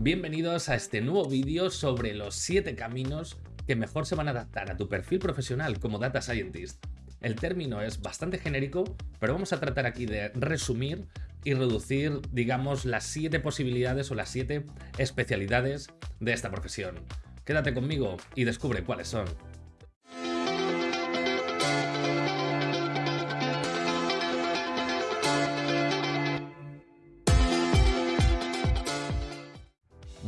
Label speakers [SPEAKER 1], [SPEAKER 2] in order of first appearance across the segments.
[SPEAKER 1] Bienvenidos a este nuevo vídeo sobre los 7 caminos que mejor se van a adaptar a tu perfil profesional como Data Scientist. El término es bastante genérico, pero vamos a tratar aquí de resumir y reducir, digamos, las 7 posibilidades o las 7 especialidades de esta profesión. Quédate conmigo y descubre cuáles son.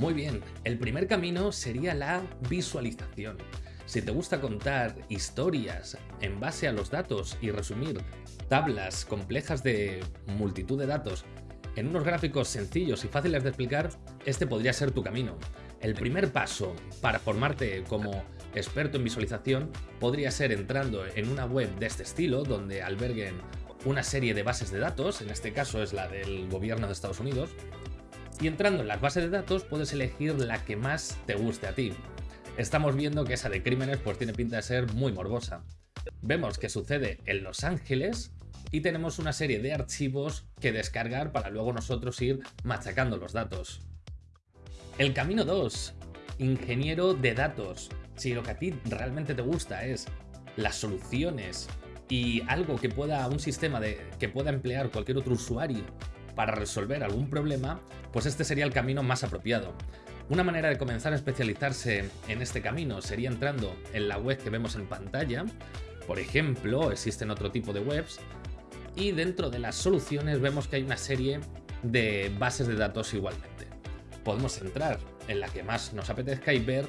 [SPEAKER 1] Muy bien, el primer camino sería la visualización. Si te gusta contar historias en base a los datos y resumir tablas complejas de multitud de datos en unos gráficos sencillos y fáciles de explicar, este podría ser tu camino. El primer paso para formarte como experto en visualización podría ser entrando en una web de este estilo, donde alberguen una serie de bases de datos, en este caso es la del gobierno de Estados Unidos, y entrando en las bases de datos puedes elegir la que más te guste a ti. Estamos viendo que esa de crímenes pues tiene pinta de ser muy morbosa. Vemos que sucede en Los Ángeles y tenemos una serie de archivos que descargar para luego nosotros ir machacando los datos. El camino 2. Ingeniero de datos. Si lo que a ti realmente te gusta es las soluciones y algo que pueda un sistema que pueda emplear cualquier otro usuario para resolver algún problema, pues este sería el camino más apropiado. Una manera de comenzar a especializarse en este camino sería entrando en la web que vemos en pantalla. Por ejemplo, existen otro tipo de webs y dentro de las soluciones vemos que hay una serie de bases de datos igualmente. Podemos entrar en la que más nos apetezca y ver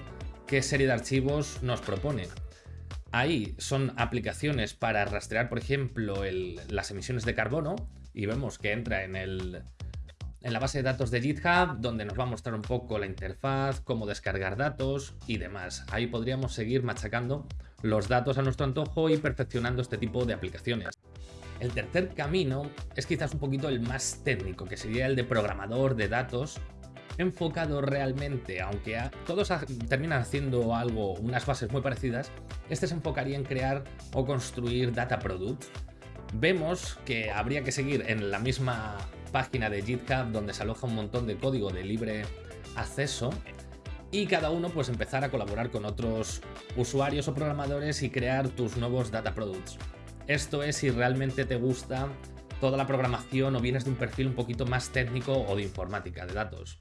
[SPEAKER 1] qué serie de archivos nos propone. Ahí son aplicaciones para rastrear, por ejemplo, las emisiones de carbono y vemos que entra en, el, en la base de datos de GitHub, donde nos va a mostrar un poco la interfaz, cómo descargar datos y demás. Ahí podríamos seguir machacando los datos a nuestro antojo y perfeccionando este tipo de aplicaciones. El tercer camino es quizás un poquito el más técnico, que sería el de programador de datos, enfocado realmente, aunque todos terminan haciendo algo, unas bases muy parecidas, este se enfocaría en crear o construir data products, vemos que habría que seguir en la misma página de GitHub donde se aloja un montón de código de libre acceso y cada uno pues empezar a colaborar con otros usuarios o programadores y crear tus nuevos data products. Esto es si realmente te gusta toda la programación o vienes de un perfil un poquito más técnico o de informática de datos.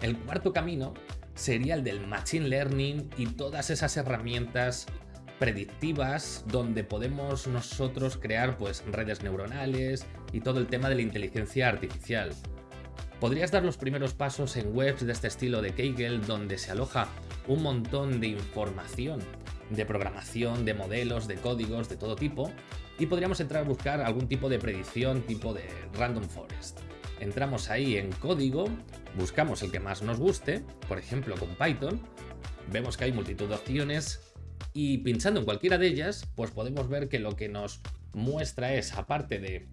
[SPEAKER 1] El cuarto camino sería el del Machine Learning y todas esas herramientas predictivas donde podemos nosotros crear pues redes neuronales y todo el tema de la inteligencia artificial. Podrías dar los primeros pasos en webs de este estilo de Kaggle donde se aloja un montón de información de programación, de modelos, de códigos, de todo tipo y podríamos entrar a buscar algún tipo de predicción tipo de Random Forest. Entramos ahí en código, buscamos el que más nos guste, por ejemplo con Python, vemos que hay multitud de opciones y pinchando en cualquiera de ellas, pues podemos ver que lo que nos muestra es, aparte de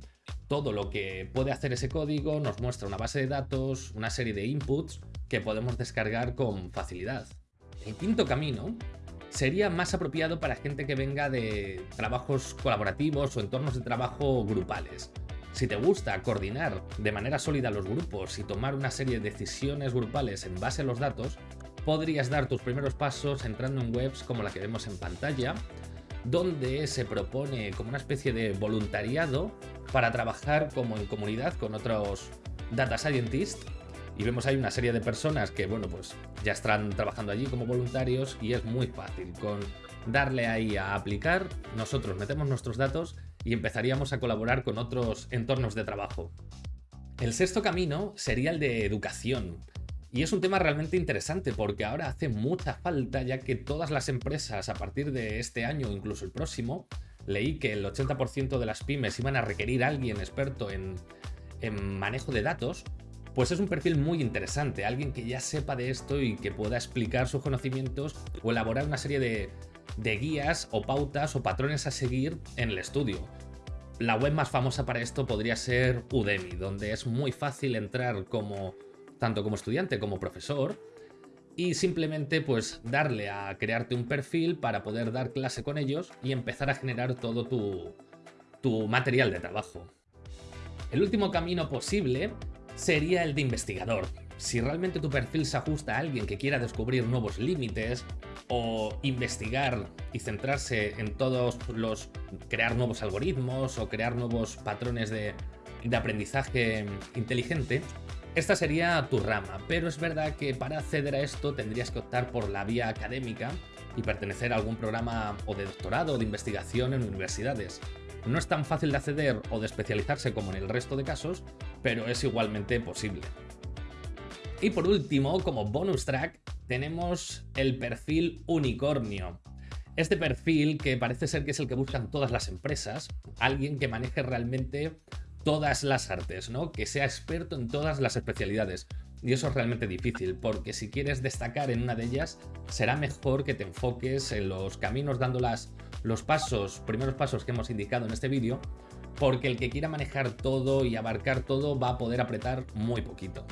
[SPEAKER 1] todo lo que puede hacer ese código, nos muestra una base de datos, una serie de inputs que podemos descargar con facilidad. El quinto camino sería más apropiado para gente que venga de trabajos colaborativos o entornos de trabajo grupales. Si te gusta coordinar de manera sólida los grupos y tomar una serie de decisiones grupales en base a los datos, podrías dar tus primeros pasos entrando en webs como la que vemos en pantalla, donde se propone como una especie de voluntariado para trabajar como en comunidad con otros data scientists. Y vemos ahí una serie de personas que bueno pues ya están trabajando allí como voluntarios y es muy fácil. Con darle ahí a aplicar nosotros metemos nuestros datos y empezaríamos a colaborar con otros entornos de trabajo. El sexto camino sería el de educación y es un tema realmente interesante porque ahora hace mucha falta ya que todas las empresas a partir de este año, incluso el próximo, leí que el 80% de las pymes iban a requerir a alguien experto en, manejo de datos, pues es un perfil muy interesante, alguien que ya sepa de esto y que pueda explicar sus conocimientos o elaborar una serie de guías o pautas o patrones a seguir en el estudio. La web más famosa para esto podría ser Udemy, donde es muy fácil entrar como tanto como estudiante como profesor, y simplemente pues darle a crearte un perfil para poder dar clase con ellos y empezar a generar todo tu, tu material de trabajo. El último camino posible sería el de investigador. Si realmente tu perfil se ajusta a alguien que quiera descubrir nuevos límites o investigar y centrarse en todos los... crear nuevos algoritmos o crear nuevos patrones de, de aprendizaje inteligente, esta sería tu rama, pero es verdad que para acceder a esto tendrías que optar por la vía académica y pertenecer a algún programa o de doctorado o de investigación en universidades. No es tan fácil de acceder o de especializarse como en el resto de casos, pero es igualmente posible. Y por último, como bonus track, tenemos el perfil unicornio. Este perfil que parece ser que es el que buscan todas las empresas, alguien que maneje realmente todas las artes, ¿no? Que sea experto en todas las especialidades. Y eso es realmente difícil, porque si quieres destacar en una de ellas, será mejor que te enfoques en los caminos dando los pasos, primeros pasos que hemos indicado en este vídeo, porque el que quiera manejar todo y abarcar todo va a poder apretar muy poquito.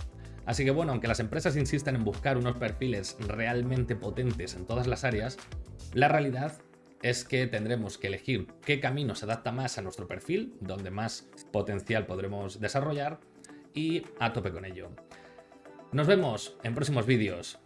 [SPEAKER 1] Así que bueno, aunque las empresas insisten en buscar unos perfiles realmente potentes en todas las áreas, la realidad es que tendremos que elegir qué camino se adapta más a nuestro perfil, donde más potencial podremos desarrollar y a tope con ello. Nos vemos en próximos vídeos.